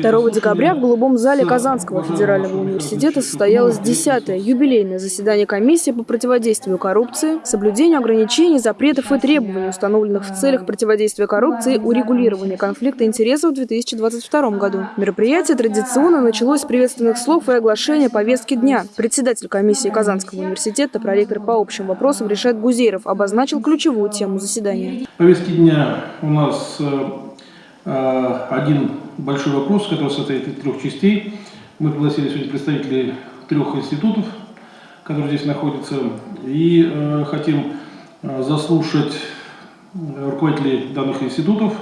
2 декабря в Голубом зале Казанского федерального университета состоялось 10-е юбилейное заседание комиссии по противодействию коррупции, соблюдению ограничений, запретов и требований, установленных в целях противодействия коррупции, урегулирования конфликта интересов в 2022 году. Мероприятие традиционно началось с приветственных слов и оглашения повестки дня. Председатель комиссии Казанского университета, проректор по общим вопросам Решет Гузеров обозначил ключевую тему заседания. повестке дня у нас э, один большой вопрос, который состоит из трех частей. Мы пригласили сегодня представителей трех институтов, которые здесь находятся, и э, хотим э, заслушать руководителей данных институтов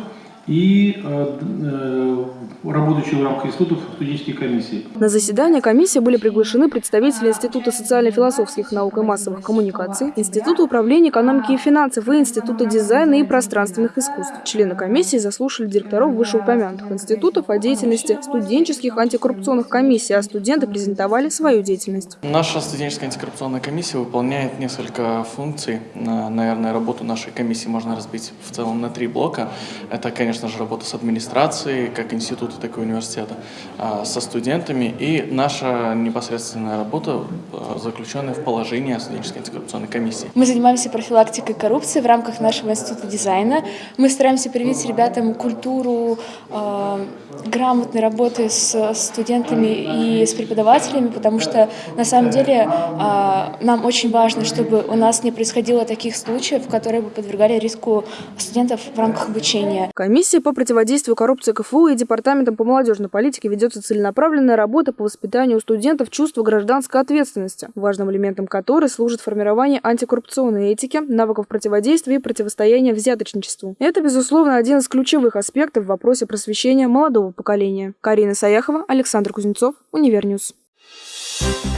и э, э, работающие в рамках институтов студенческие комиссии. На заседание комиссии были приглашены представители Института социально-философских наук и массовых коммуникаций, Института управления экономики и финансов и Института дизайна и пространственных искусств. Члены комиссии заслушали директоров вышеупомянутых институтов о деятельности студенческих антикоррупционных комиссий, а студенты презентовали свою деятельность. Наша студенческая антикоррупционная комиссия выполняет несколько функций. Наверное, работу нашей комиссии можно разбить в целом на три блока. Это, конечно, конечно же, работа с администрацией, как института, так и университета, а, со студентами и наша непосредственная работа, а, заключенная в положении студенческой антикоррупционной комиссии. Мы занимаемся профилактикой коррупции в рамках нашего института дизайна. Мы стараемся привить ребятам культуру э, грамотной работы с студентами и с преподавателями, потому что на самом деле э, нам очень важно, чтобы у нас не происходило таких случаев, которые бы подвергали риску студентов в рамках обучения. Комиссия Комиссией по противодействию коррупции КФУ и Департаментом по молодежной политике ведется целенаправленная работа по воспитанию у студентов чувства гражданской ответственности, важным элементом которой служит формирование антикоррупционной этики, навыков противодействия и противостояния взяточничеству. Это, безусловно, один из ключевых аспектов в вопросе просвещения молодого поколения. Карина Саяхова, Александр Кузнецов, Univer News. Thank you.